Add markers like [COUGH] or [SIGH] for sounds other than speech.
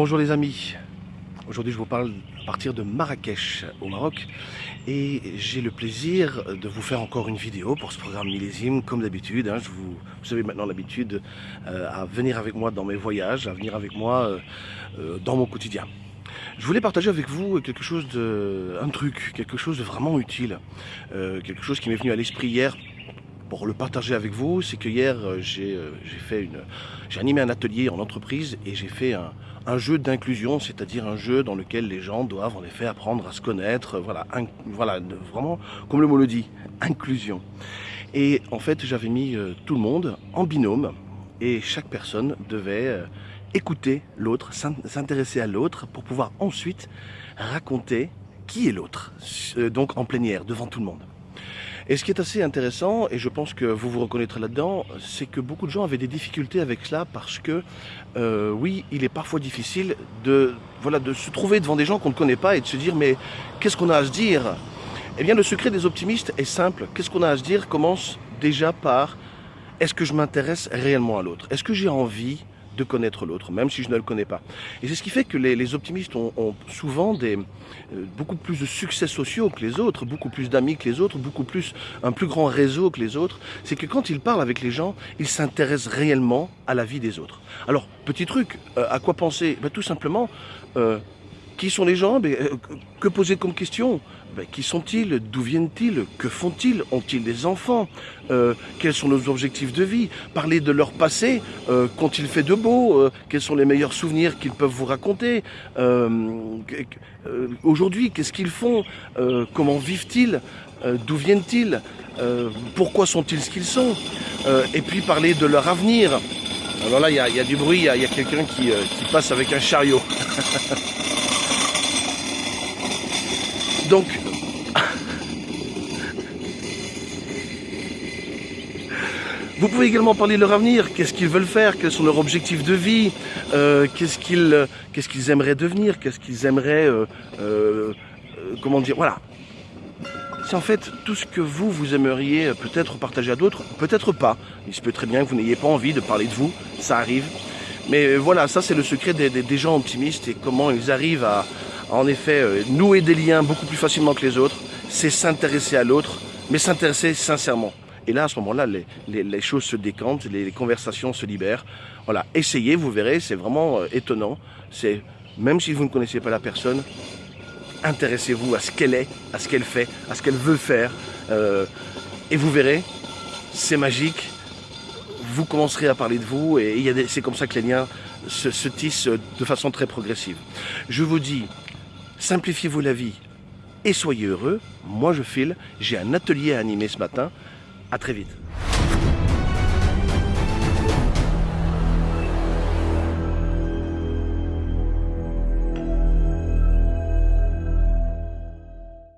Bonjour les amis, aujourd'hui je vous parle à partir de Marrakech au Maroc et j'ai le plaisir de vous faire encore une vidéo pour ce programme millésime comme d'habitude. Hein, vous, avez maintenant l'habitude euh, à venir avec moi dans mes voyages, à venir avec moi euh, euh, dans mon quotidien. Je voulais partager avec vous quelque chose de, un truc, quelque chose de vraiment utile, quelque chose qui m'est venu à l'esprit hier pour le partager avec vous, c'est que hier j'ai fait une, j'ai animé un atelier en entreprise et j'ai fait un, jeu d'inclusion, c'est-à-dire un jeu dans lequel les gens doivent en effet apprendre à se connaître, voilà, voilà vraiment, comme le mot le dit, inclusion. Et en fait, j'avais mis euh, tout le monde en binôme et chaque personne devait euh, écouter l'autre, s'intéresser à l'autre pour pouvoir ensuite raconter qui est l'autre, euh, donc en plénière, devant tout le monde. Et ce qui est assez intéressant, et je pense que vous vous reconnaîtrez là-dedans, c'est que beaucoup de gens avaient des difficultés avec cela parce que, euh, oui, il est parfois difficile de, voilà, de se trouver devant des gens qu'on ne connaît pas et de se dire, mais qu'est-ce qu'on a à se dire? Eh bien, le secret des optimistes est simple. Qu'est-ce qu'on a à se dire commence déjà par, est-ce que je m'intéresse réellement à l'autre? Est-ce que j'ai envie de connaître l'autre, même si je ne le connais pas. Et c'est ce qui fait que les, optimistes ont, souvent des, euh, beaucoup plus de succès sociaux que les autres, beaucoup plus d'amis que les autres, beaucoup plus un plus grand réseau que les autres. C'est que quand ils parlent avec les gens, ils s'intéressent réellement à la vie des autres. Alors, petit truc, euh, à quoi penser? Ben, Tout simplement, euh, qui sont les gens ben, Que poser comme question? Ben, qui sont-ils? D'où viennent-ils? Que font-ils? Ont-ils des enfants? Euh, Quels sont nos objectifs de vie? Parler de leur passé. Euh, qu'ont-ils fait de beau? Euh, Quels sont les meilleurs souvenirs qu'ils peuvent vous raconter? Aujourd'hui, qu'est-ce qu'ils font? Comment vivent-ils? D'où viennent-ils? Pourquoi sont-ils ce qu'ils sont? Et puis parler de leur avenir. Alors là, il y, a, du bruit, il y a, quelqu'un qui passe avec un chariot. [LAUGHS] Donc, vous pouvez également parler de leur avenir, qu'est-ce qu'ils veulent faire, quels sont leurs objectifs de vie, euh, qu'est-ce qu'ils aimeraient devenir, qu'est-ce qu'ils aimeraient, euh, euh, comment dire, voilà. C'est en fait tout ce que vous, vous aimeriez peut-être partager à d'autres, peut-être pas. Il se peut très bien que vous n'ayez pas envie de parler de vous, ça arrive. Mais voilà, ça c'est le secret des gens optimistes et comment ils arrivent à, en effet euh, nouer des liens beaucoup plus facilement que les autres, c'est s'intéresser à l'autre, mais s'intéresser sincèrement. Et là, à ce moment-là, les, choses se décantent, les, conversations se libèrent. Voilà, essayez, vous verrez, c'est vraiment euh, étonnant. C'est même si vous ne connaissez pas la personne, intéressez-vous à ce qu'elle est, à ce qu'elle fait, à ce qu'elle veut faire, euh, et vous verrez, c'est magique. Vous commencerez à parler de vous, et c'est comme ça que les liens se, se tissent de façon très progressive. Je vous dis simplifiez-vous la vie et soyez heureux. Moi je file, j'ai un atelier à animer ce matin. À très vite.